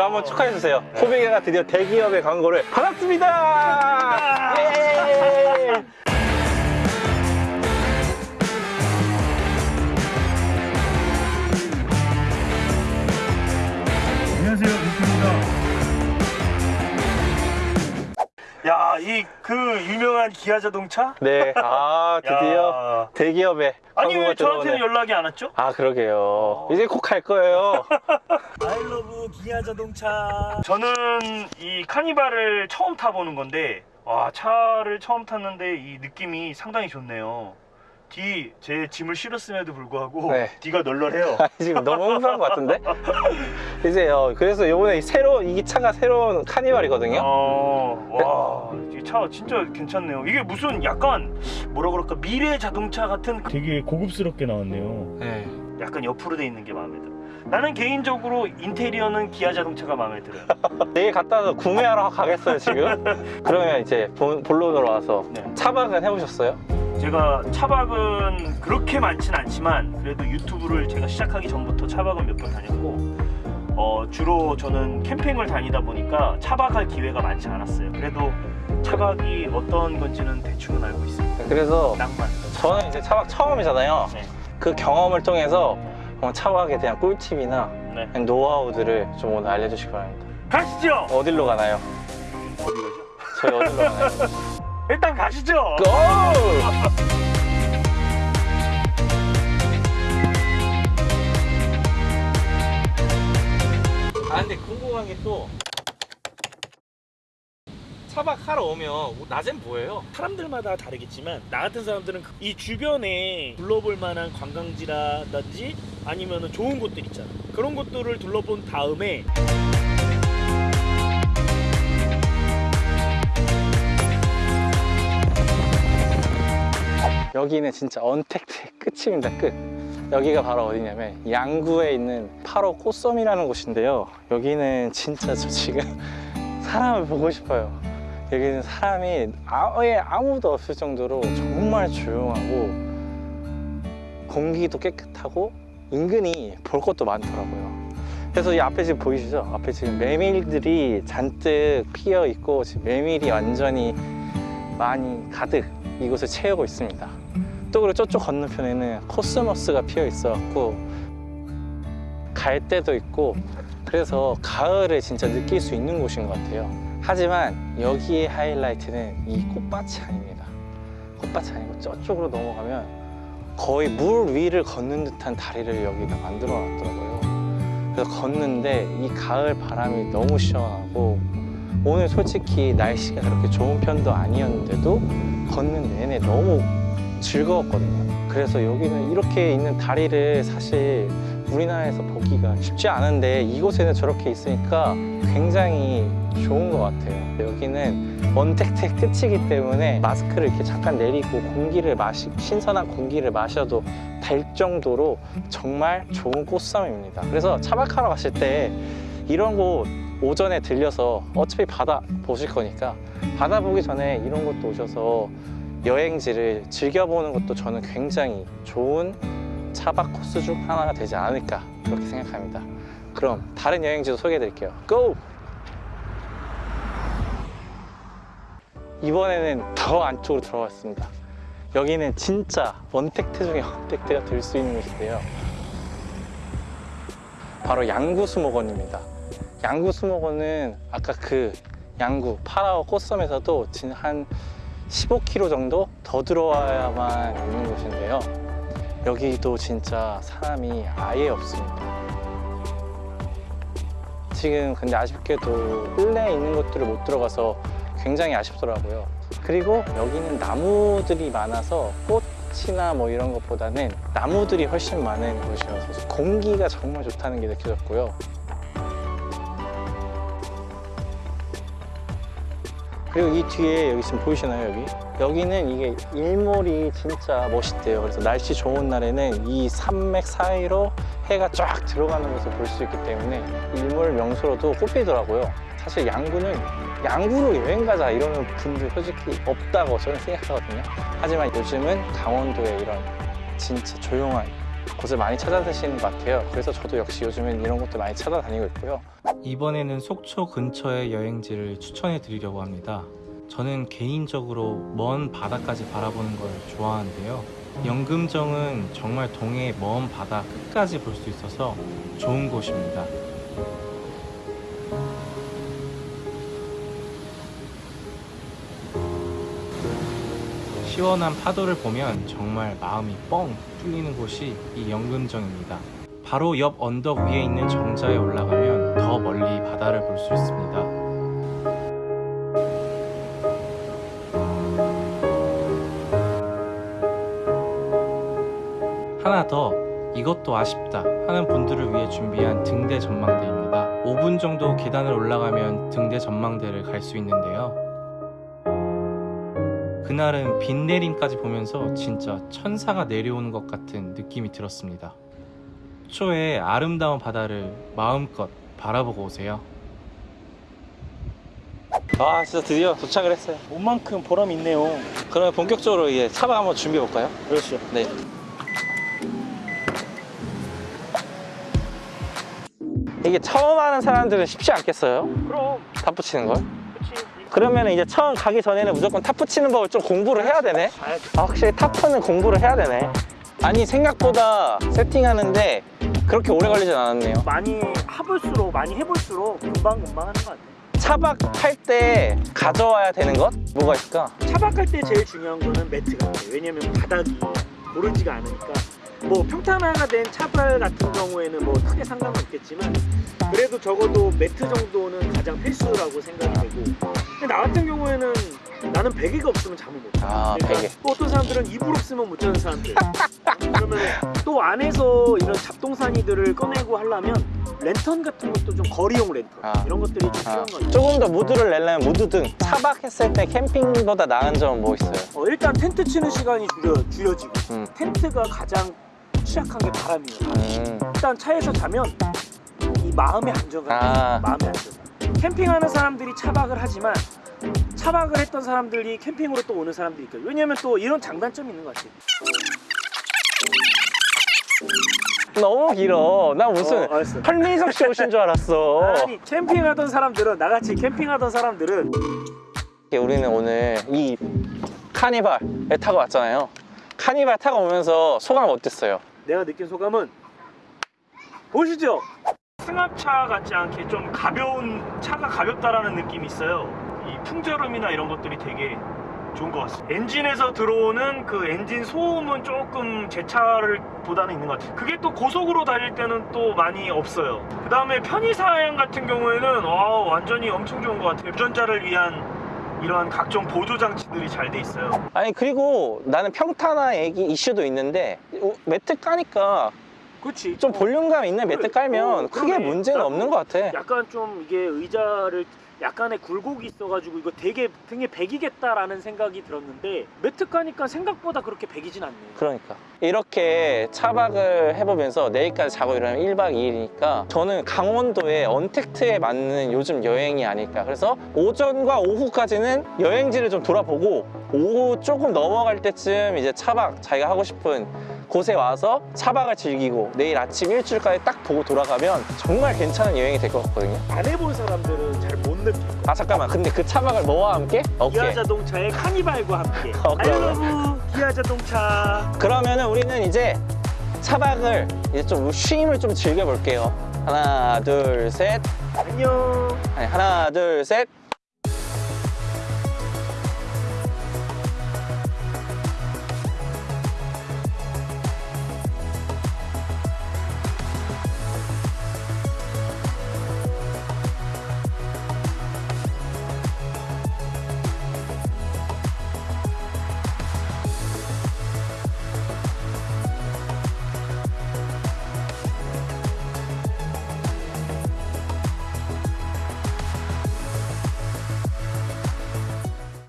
그럼 한번 축하해 주세요. 코빅이가 드디어 대기업의 광고를 받았습니다! 예! 안녕하세요, 빅입니다. 야, 이 그 유명한 기아 자동차? 네, 아, 드디어 야. 대기업의 아니 왜 저한테는 들어오네. 연락이 안 왔죠? 아, 그러게요. 이제 꼭갈 거예요. 아이러브 기아 자동차. 저는 이 카니발을 처음 타보는 건데 와 차를 처음 탔는데 이 느낌이 상당히 좋네요. 뒤 제 짐을 실었음에도 불구하고 네. 뒤가 널널해요. 지금 너무 흥분한 것 같은데? 이제요. 그래서 요번에 새로, 이 차가 새로운 카니발이거든요. 어, 와, 이 차 진짜 괜찮네요. 이게 무슨 약간 뭐라 그럴까 미래 자동차 같은 되게 고급스럽게 나왔네요. 네. 약간 옆으로 돼 있는 게 마음에 들어. 나는 개인적으로 인테리어는 기아 자동차가 마음에 들어요. 내일 갔다 와서 구매하러 가겠어요, 지금? 그러면 이제 본, 본론으로 와서 네. 차박은 해보셨어요? 제가 차박은 그렇게 많진 않지만 그래도 유튜브를 제가 시작하기 전부터 차박은 몇 번 다녔고 어, 주로 저는 캠핑을 다니다 보니까 차박할 기회가 많지 않았어요. 그래도 차박이 어떤 건지는 대충은 알고 있습니다. 그래서 낭만. 저는 이제 차박 처음이잖아요. 네. 그 경험을 통해서 어, 차박에 대한 꿀팁이나 네. 노하우들을 좀 오늘 알려주시기 바랍니다. 가시죠. 어디로 가나요? 어디 가죠? 저희 어디로 가나요? 일단 가시죠. 고! 아 근데 궁금한 게또 차박하러 오면 낮엔 뭐예요? 사람들마다 다르겠지만 나 같은 사람들은 이 주변에 둘러볼 만한 관광지라든지 아니면 좋은 곳들 있잖아. 그런 곳들을 둘러본 다음에 여기는 진짜 언택트의 끝입니다 끝. 여기가 바로 어디냐면 양구에 있는 8호 꽃섬이라는 곳인데요. 여기는 진짜 저 지금 사람을 보고 싶어요 여기는 사람이 아예 아무도 없을 정도로 정말 조용하고 공기도 깨끗하고 은근히 볼 것도 많더라고요 그래서 이 앞에 지금 보이시죠? 앞에 지금 메밀들이 잔뜩 피어 있고 지금 메밀이 완전히 많이 가득 이곳을 채우고 있습니다. 또 그리고 저쪽 건너편에는 코스모스가 피어 있어 갖고 갈대도 있고 그래서 가을을 진짜 느낄 수 있는 곳인 것 같아요. 하지만 여기의 하이라이트는 이 꽃밭이 아닙니다. 꽃밭이 아니고 저쪽으로 넘어가면 거의 물 위를 걷는 듯한 다리를 여기다 만들어 놨더라고요. 그래서 걷는데 이 가을 바람이 너무 시원하고 오늘 솔직히 날씨가 그렇게 좋은 편도 아니었는데도 걷는 내내 너무 즐거웠거든요. 그래서 여기는 이렇게 있는 다리를 사실 우리나라에서 보기가 쉽지 않은데 이곳에는 저렇게 있으니까 굉장히 좋은 것 같아요. 여기는 원택트의 끝이기 때문에 마스크를 이렇게 잠깐 내리고 공기를 마시, 신선한 공기를 마셔도 될 정도로 정말 좋은 꽃섬입니다. 그래서 차박하러 가실 때 이런 곳 오전에 들려서 어차피 바다 보실 거니까 바다 보기 전에 이런 곳도 오셔서 여행지를 즐겨보는 것도 저는 굉장히 좋은 차박 코스 중 하나가 되지 않을까 그렇게 생각합니다. 그럼 다른 여행지도 소개해 드릴게요. 고! 이번에는 더 안쪽으로 들어갔습니다. 여기는 진짜 원택트 중에 원택트가 될 수 있는 곳인데요. 바로 양구수목원입니다. 양구수목원은 아까 그 양구 파라오 꽃섬에서도 진- 한 15km 정도 더 들어와야만 있는 곳인데요. 여기도 진짜 사람이 아예 없습니다. 지금 근데 아쉽게도 실내에 있는 곳들을 못 들어가서 굉장히 아쉽더라고요. 그리고 여기는 나무들이 많아서 꽃이나 뭐 이런 것보다는 나무들이 훨씬 많은 곳이어서 공기가 정말 좋다는 게 느껴졌고요. 그리고 이 뒤에 여기 지금 보이시나요 여기? 여기는 이게 일몰이 진짜 멋있대요. 그래서 날씨 좋은 날에는 이 산맥 사이로 해가 쫙 들어가는 것을 볼 수 있기 때문에 일몰 명소로도 꼽히더라고요. 사실 양구는 양구로 여행 가자 이러는 분들 솔직히 없다고 저는 생각하거든요. 하지만 요즘은 강원도에 이런 진짜 조용한 곳을 많이 찾아다니시는 것 같아요. 그래서 저도 역시 요즘엔 이런 곳들 많이 찾아다니고 있고요. 이번에는 속초 근처의 여행지를 추천해 드리려고 합니다. 저는 개인적으로 먼 바다까지 바라보는 걸 좋아하는데요. 영금정은 정말 동해 먼 바다 끝까지 볼 수 있어서 좋은 곳입니다. 시원한 파도를 보면 정말 마음이 뻥 뚫리는 곳이 이 영금정입니다. 바로 옆 언덕 위에 있는 정자에 올라가면 더 멀리 바다를 볼 수 있습니다. 하나 더 이것도 아쉽다 하는 분들을 위해 준비한 등대 전망대입니다. 5분 정도 계단을 올라가면 등대 전망대를 갈 수 있는데요. 그날은 빗 내림까지 보면서 진짜 천사가 내려오는 것 같은 느낌이 들었습니다. 초에 아름다운 바다를 마음껏 바라보고 오세요. 아 진짜 드디어 도착을 했어요. 온 만큼 보람 있네요. 그러면 본격적으로 이제 차박 한번 준비해 볼까요? 그렇죠. 네. 이게 처음 하는 사람들은 쉽지 않겠어요? 그럼 탑 붙이는 걸? 그렇지. 그러면 이제 처음 가기 전에는 무조건 탑 붙이는 법을 좀 공부를 해야 되네. 아, 확실히 타프는 공부를 해야 되네. 아니 생각보다 세팅하는데 그렇게 오래 걸리진 않았네요. 많이 해볼수록 많이 해볼수록 금방 금방 하는 것 같아. 차박할 때 가져와야 되는 것 뭐가 있을까? 차박할 때 제일 중요한 거는 매트 같아. 왜냐면 바닥이 고르지가 않으니까. 뭐 평탄화가 된 차발 같은 경우에는 뭐 크게 상관은 없겠지만 그래도 적어도 매트 정도는 가장 필수라고 생각이 되고 근데 나 같은 경우에는 나는 베개가 없으면 잠을 못 자. 아 베개. 또 어떤 사람들은 이불 없으면 못 자는 사람들. 그러면 또 안에서 이런 잡동사니들을 꺼내고 하려면 랜턴 같은 것도 좀 거리용 랜턴 아. 이런 것들이 좀 필요한 아, 것 같아요. 조금 더 무드를 내려면 무드등. 차박했을 때 캠핑보다 나은 점은 뭐 있어요? 어, 일단 텐트 치는 시간이 줄여, 줄여지고 음. 텐트가 가장 취약한 게 바람이에요. 음. 일단 차에서 자면 이 마음의 안정감, 아. 마음의 안정감. 캠핑하는 사람들이 차박을 하지만 차박을 했던 사람들이 캠핑으로 또 오는 사람들이 있거든요. 왜냐면 또 이런 장단점이 있는 것 같아요. 너무 길어. 나 무슨 어. 설민석 씨 오신 줄 알았어. 아니 캠핑하던 사람들은 나같이 캠핑하던 사람들은 우리는 오늘 이 카니발에 타고 왔잖아요. 카니발 타고 오면서 소감 어땠어요? 내가 느낀 소감은 보시죠. 승합차 같지 않게 좀 가벼운 차가 가볍다라는 느낌이 있어요. 이 풍절음이나 이런 것들이 되게 좋은 것 같습니다. 엔진에서 들어오는 그 엔진 소음은 조금 제 차를 보다는 있는 것 같아요. 그게 또 고속으로 달릴 때는 또 많이 없어요. 그 다음에 편의사양 같은 경우에는 와, 완전히 엄청 좋은 것 같아요. 운전자를 위한 이러한 각종 보조 장치들이 잘 돼 있어요. 아니 그리고 나는 평탄화 얘기 이슈도 있는데 어, 매트 까니까 그렇지. 좀 볼륨감 있는 매트 깔면 어, 크게. 문제는 나- 없는 것 같아. 약간 좀 이게 의자를 약간의 굴곡이 있어가지고 이거 되게 등에 배기겠다라는 생각이 들었는데 매트 까니까 생각보다 그렇게 배기진 않네. 그러니까 이렇게 차박을 해보면서 내일까지 자고 일어나면 1박 2일이니까 저는 강원도의 언택트에 맞는 요즘 여행이 아닐까 그래서 오전과 오후까지는 여행지를 좀 돌아보고 오후 조금 넘어갈 때쯤 이제 차박 자기가 하고 싶은 곳에 와서 차박을 즐기고 내일 아침 일출까지 딱 보고 돌아가면 정말 괜찮은 여행이 될 것 같거든요 안 해본 사람들은 잘 못 느껴. 아 잠깐만 근데 그 차박을 뭐와 함께? 오케이 기아 자동차의 카니발과 함께. 어. 아이러브 기아 자동차. 그러면은 우리는 이제 차박을 이제 좀 쉼을 좀 즐겨볼게요. 하나, 둘, 셋. 안녕. 아니, 하나, 둘, 셋.